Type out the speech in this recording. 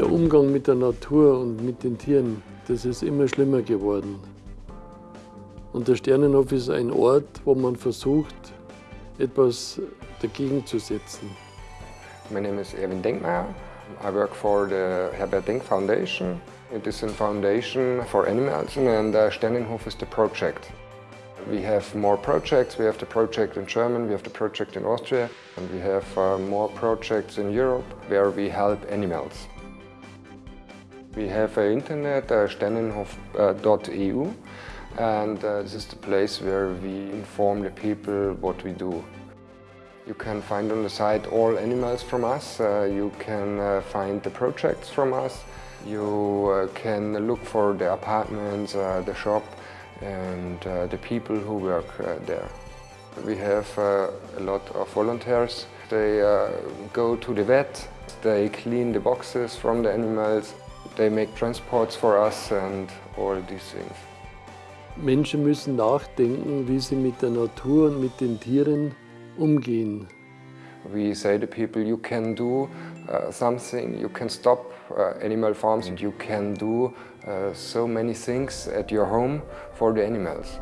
Der Umgang mit der Natur und mit den Tieren, das ist immer schlimmer geworden. Und der Sternenhof ist ein Ort, wo man versucht, etwas dagegen zu setzen. My name is Erwin Denkmeier. I work for the Herbert Denk Foundation. It is a foundation for animals and uh, Sternenhof is the project. We have more projects. We have the project in Germany, we have the project in Austria, and we have uh, more projects in Europe where we help animals. We have an internet, uh, sternenhof.eu, and uh, this is the place where we inform the people what we do. You can find on the site all animals from us, uh, you can uh, find the projects from us, you uh, can look for the apartments, uh, the shop and uh, the people who work uh, there. We have a lot of volunteers. They go to the vet, they clean the boxes from the animals, they make transports for us and all these things. Menschen müssen nachdenken, wie sie mit der Natur und mit den Tieren umgehen. We say to people, you can do uh, something, you can stop uh, animal farms and you can do uh, so many things at your home for the animals.